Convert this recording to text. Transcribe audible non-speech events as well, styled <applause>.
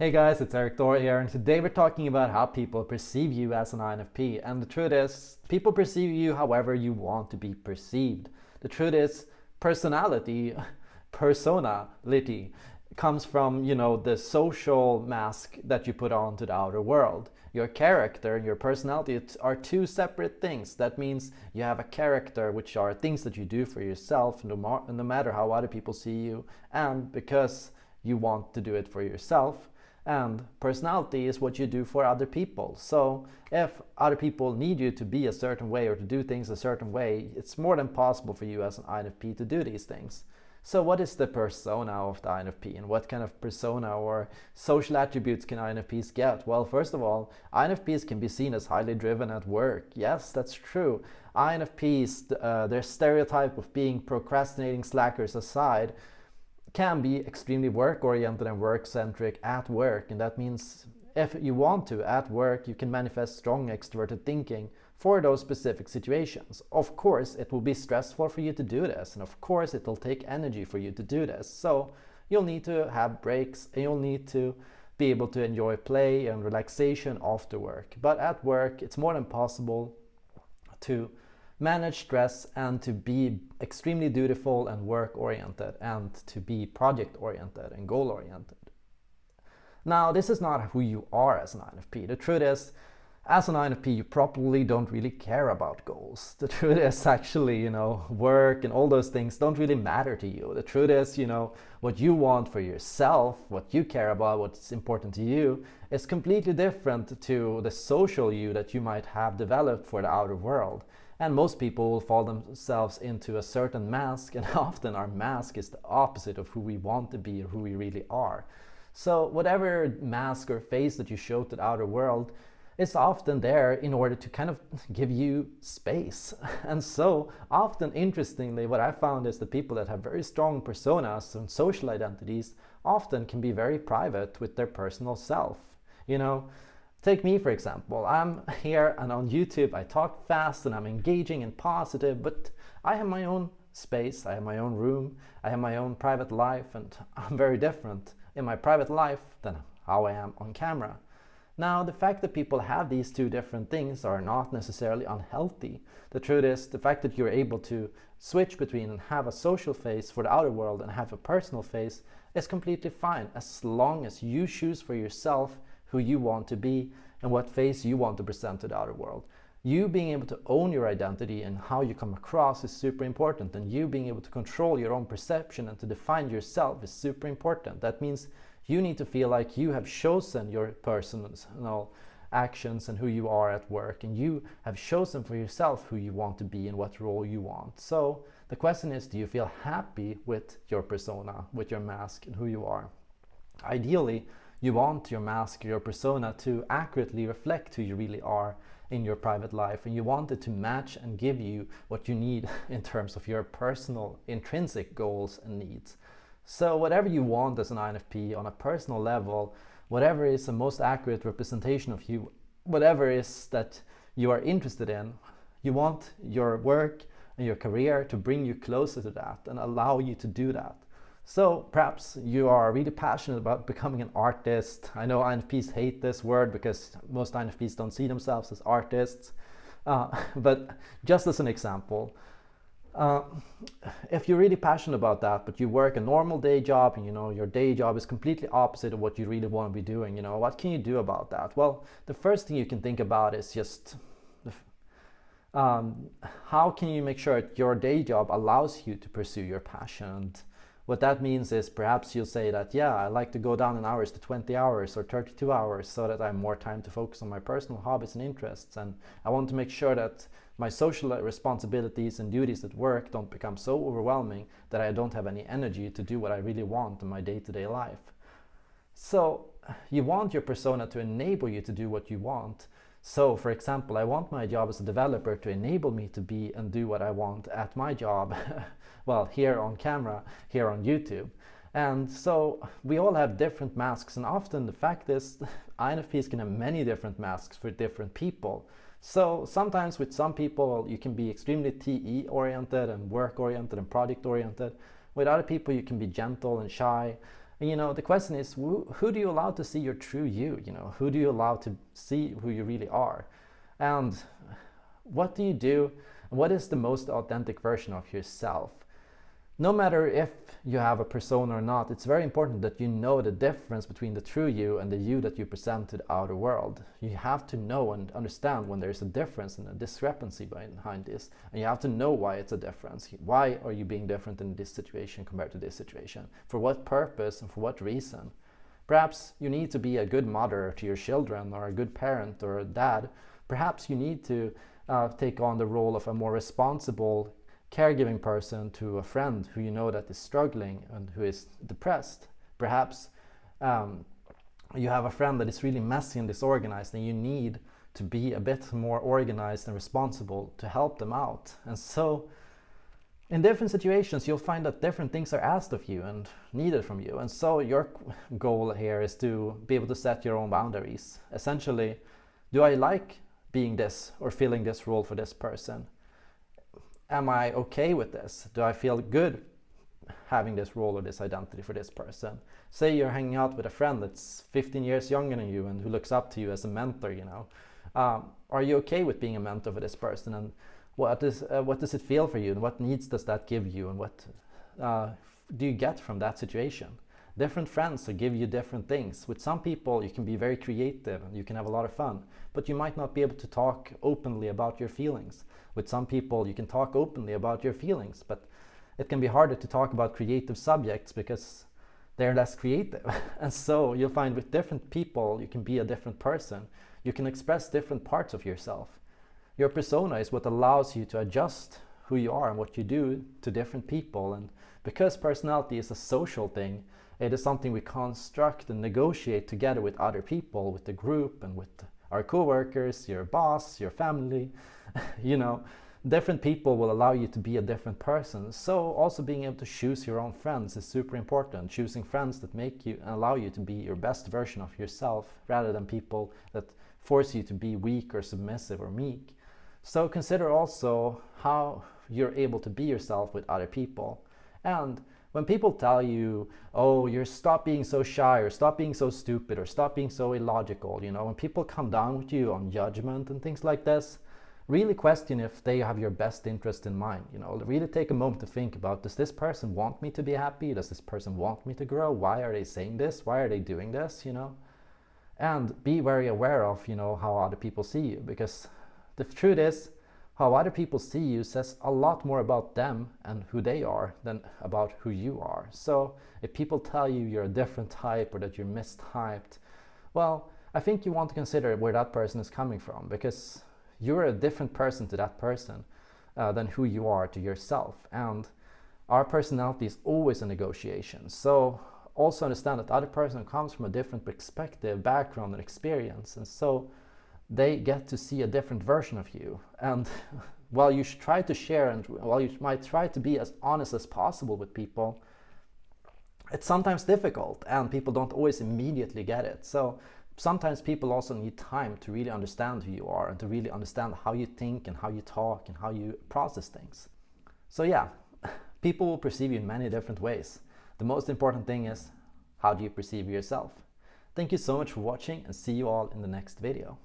Hey guys, it's Erik Thor here and today we're talking about how people perceive you as an INFP and the truth is, people perceive you however you want to be perceived. The truth is, personality, persona <laughs> personality, comes from, you know, the social mask that you put on to the outer world. Your character and your personality are two separate things. That means you have a character, which are things that you do for yourself, no, no matter how other people see you, and because you want to do it for yourself, and personality is what you do for other people. So if other people need you to be a certain way or to do things a certain way, it's more than possible for you as an INFP to do these things. So what is the persona of the INFP and what kind of persona or social attributes can INFPs get? Well, first of all, INFPs can be seen as highly driven at work. Yes, that's true. INFPs, uh, their stereotype of being procrastinating slackers aside, can be extremely work-oriented and work-centric at work and that means if you want to at work you can manifest strong extroverted thinking for those specific situations. Of course it will be stressful for you to do this and of course it will take energy for you to do this so you'll need to have breaks and you'll need to be able to enjoy play and relaxation after work. But at work it's more than possible to manage stress and to be extremely dutiful and work oriented and to be project oriented and goal oriented. Now this is not who you are as an INFP. The truth is as an INFP you probably don't really care about goals. The <laughs> truth is actually you know work and all those things don't really matter to you. The truth is you know what you want for yourself, what you care about, what's important to you is completely different to the social you that you might have developed for the outer world. And most people will fall themselves into a certain mask and <laughs> often our mask is the opposite of who we want to be or who we really are. So whatever mask or face that you show to the outer world is often there in order to kind of <laughs> give you space. <laughs> And so often, interestingly, what I found is the people that have very strong personas and social identities often can be very private with their personal self. You know, Take me for example, I'm <laughs> here and on YouTube I talk fast and I'm engaging and positive, but I have my own space, I have my own room, I have my own private life and <laughs> I'm very different in my private life than how I am on camera. Now the fact that people have these two different things are not necessarily unhealthy. The truth is the fact that you're able to switch between and have a social face for the outer world and have a personal face is completely fine as long as you choose for yourself who you want to be and what face you want to present to the outer world. You being able to own your identity and how you come across is super important and you being able to control your own perception and to define yourself is super important. That means you need to feel like you have chosen your personal actions and who you are at work and you have chosen for yourself who you want to be and what role you want. So the question is, do you feel happy with your persona, with your mask and who you are? Ideally, you want your mask, your persona to accurately reflect who you really are in your private life and you want it to match and give you what you need <laughs> in terms of your personal intrinsic goals and needs. So whatever you want as an INFP on a personal level, whatever is the most accurate representation of you, whatever is that you are interested in, you want your work and your career to bring you closer to that and allow you to do that. So perhaps you are really passionate about becoming an artist. I know INFPs hate this word because most INFPs don't see themselves as artists. Uh, <laughs> but just as an example, uh, if you're really passionate about that, but you work a normal day job and you know your day job is completely opposite of what you really want to be doing, you know, what can you do about that? Well, the first thing you can think about is just um, how can you make sure that your day job allows you to pursue your passion what that means is perhaps you'll say that, yeah, I like to go down in hours to 20 hours or 32 hours so that I have more time to focus on my personal hobbies and interests. And I want to make sure that my social responsibilities and duties at work don't become so overwhelming that I don't have any energy to do what I really want in my day-to-day -day life. So you want your persona to enable you to do what you want. So for example, I want my job as a developer to enable me to be and do what I want at my job <laughs> well, here on camera, here on YouTube. And so we all have different masks and often the fact is <laughs> INFPs can have many different masks for different people. So sometimes with some people you can be extremely TE oriented and work oriented and project oriented. With other people you can be gentle and shy And you know, the question is, who, who do you allow to see your true you? You know, who do you allow to see who you really are? And what do you do? What is the most authentic version of yourself? No matter if you have a persona or not, it's very important that you know the difference between the true you and the you that you present to the outer world. You have to know and understand when there's a difference and a discrepancy behind this. And you have to know why it's a difference. Why are you being different in this situation compared to this situation? For what purpose and for what reason? Perhaps you need to be a good mother to your children or a good parent or a dad. Perhaps you need to uh, take on the role of a more responsible caregiving person to a friend who you know that is struggling and who is depressed. Perhaps um, you have a friend that is really messy and disorganized and you need to be a bit more organized and responsible to help them out. And so in different situations, you'll find that different things are asked of you and needed from you. And so your goal here is to be able to set your own boundaries. Essentially, do I like being this or filling this role for this person? Am I okay with this? Do I feel good having this role or this identity for this person? Say you're hanging out with a friend that's 15 years younger than you and who looks up to you as a mentor, you know. Um, are you okay with being a mentor for this person? And what, is, uh, what does it feel for you? And what needs does that give you? And what uh, do you get from that situation? Different friends will give you different things. With some people, you can be very creative and you can have a lot of fun, but you might not be able to talk openly about your feelings. With some people, you can talk openly about your feelings, but it can be harder to talk about creative subjects because they're less creative. <laughs> and so you'll find with different people, you can be a different person. You can express different parts of yourself. Your persona is what allows you to adjust who you are and what you do to different people. And because personality is a social thing, it is something we construct and negotiate together with other people, with the group and with our coworkers, your boss, your family, <laughs> you know, different people will allow you to be a different person. So also being able to choose your own friends is super important. Choosing friends that make you and allow you to be your best version of yourself rather than people that force you to be weak or submissive or meek. So consider also how you're able to be yourself with other people. And when people tell you, oh, you're stop being so shy or stop being so stupid or stop being so illogical, you know, when people come down with you on judgment and things like this, really question if they have your best interest in mind. You know, really take a moment to think about, does this person want me to be happy? Does this person want me to grow? Why are they saying this? Why are they doing this? You know, and be very aware of, you know, how other people see you because the truth is how other people see you says a lot more about them and who they are than about who you are. So if people tell you you're a different type or that you're mistyped, well, I think you want to consider where that person is coming from because you're a different person to that person uh, than who you are to yourself. And our personality is always a negotiation. So also understand that the other person comes from a different perspective, background and experience. And so they get to see a different version of you. And <laughs> while you should try to share and while you might try to be as honest as possible with people, it's sometimes difficult and people don't always immediately get it. So sometimes people also need time to really understand who you are and to really understand how you think and how you talk and how you process things. So yeah, <laughs> people will perceive you in many different ways. The most important thing is, how do you perceive yourself? Thank you so much for watching and see you all in the next video.